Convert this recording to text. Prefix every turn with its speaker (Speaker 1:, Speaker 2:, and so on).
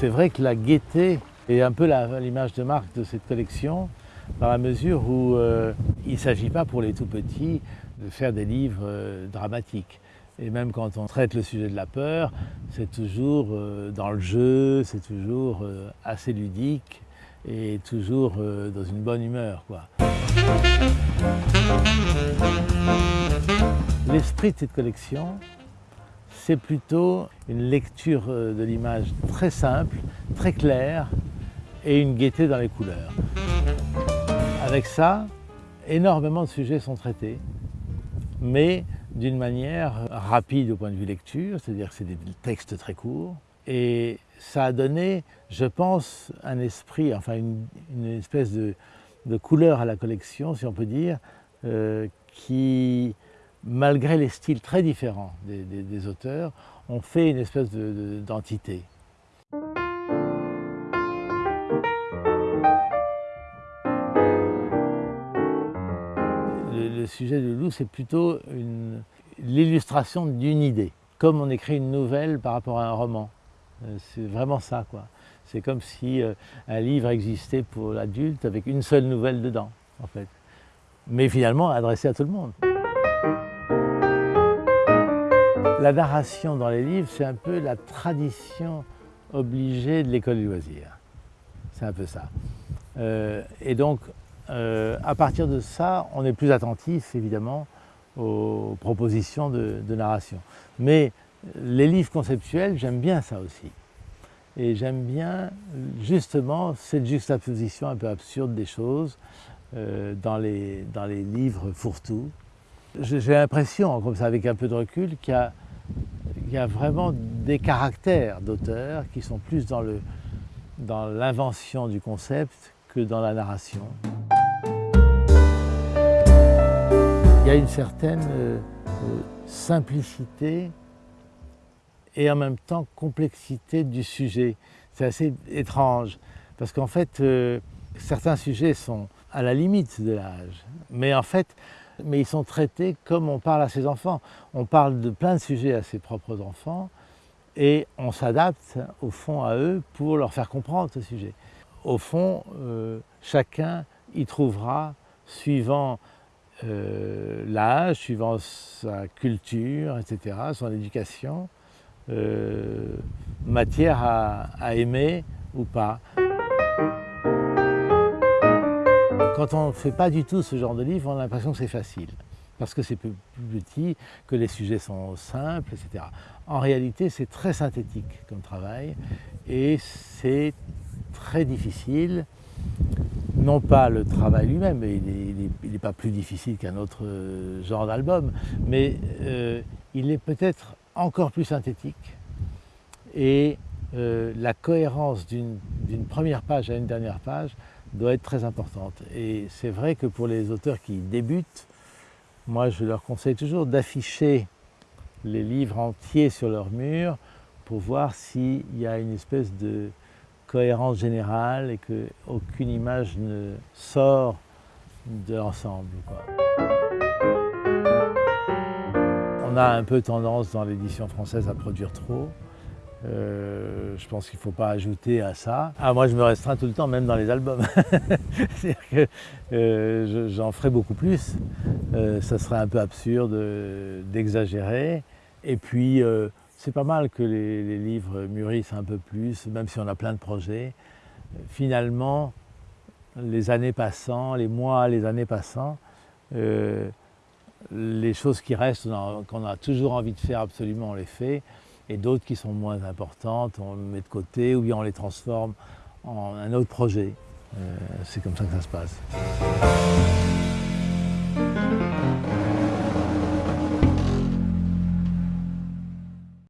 Speaker 1: C'est vrai que la gaieté est un peu l'image de marque de cette collection, dans la mesure où euh, il ne s'agit pas pour les tout petits de faire des livres euh, dramatiques. Et même quand on traite le sujet de la peur, c'est toujours euh, dans le jeu, c'est toujours assez ludique et toujours dans une bonne humeur. L'esprit de cette collection, c'est plutôt une lecture de l'image très simple, très claire et une gaieté dans les couleurs. Avec ça, énormément de sujets sont traités, mais d'une manière rapide au point de vue lecture, c'est-à-dire que c'est des textes très courts. Et ça a donné, je pense, un esprit, enfin une, espèce de, couleur à la collection, si on peut dire, euh, qui, malgré les styles très différents des, auteurs, ont fait une espèce d'entité. le sujet du loup, c'est plutôt l'illustration d'une idée, comme on écrit une nouvelle par rapport à un roman. Euh, c'est vraiment ça, quoi. C'est comme si euh, un livre existait pour l'adulte avec une seule nouvelle dedans, en fait. Mais finalement adressé à tout le monde. La narration dans les livres, c'est un peu la tradition obligée de l'école du loisir. C'est un peu ça. Euh, et donc, euh, à partir de ça, on est plus attentif évidemment aux propositions de, narration. Mais les livres conceptuels, j'aime bien ça aussi. Et j'aime bien justement cette juxtaposition un peu absurde des choses euh, dans, les, dans les livres fourre-tout. J'ai l'impression, comme ça avec un peu de recul, qu'il y, a vraiment des caractères d'auteurs qui sont plus dans l'invention du concept que dans la narration. y a une certaine euh, euh, simplicité et en même temps complexité du sujet. C'est assez étrange parce qu'en fait, euh, certains sujets sont à la limite de l'âge, mais en fait, mais ils sont traités comme on parle à ses enfants. On parle de plein de sujets à ses propres enfants et on s'adapte au fond à eux pour leur faire comprendre ce sujet. Au fond, chacun y trouvera, suivant euh, l'âge, suivant sa culture, etc., son éducation, euh, matière à, aimer ou pas. Quand on ne fait pas du tout ce genre de livre, on a l'impression que c'est facile, parce que c'est plus petit, que les sujets sont simples, etc. En réalité, c'est très synthétique comme travail, et c'est très difficile non pas le travail lui-même, il n'est pas plus difficile qu'un autre euh, genre d'album, mais euh, il est peut-être encore plus synthétique et euh, la cohérence d'une première page à une dernière page doit être très importante. Et c'est vrai que pour les auteurs qui débutent, moi je leur conseille toujours d'afficher les livres entiers sur leur mur pour voir s'il y a une espèce de cohérence générale et qu'aucune image ne sort de l'ensemble. On a un peu tendance dans l'édition française à produire trop. Euh, je pense qu'il ne faut pas ajouter à ça. Ah, moi, je me restreins tout le temps, même dans les albums. C'est-à-dire que euh, j'en ferai beaucoup plus. Euh, ça serait un peu absurde d'exagérer. Et puis, c'est pas mal que les, livres mûrissent un peu plus, même si on a plein de projets. Finalement, les années passant, les mois, les années passant, euh, les choses qui restent, qu'on a toujours envie de faire absolument, on les fait, et d'autres qui sont moins importantes, on les met de côté, ou bien on les transforme en un autre projet. Euh, c'est comme ça que ça se passe.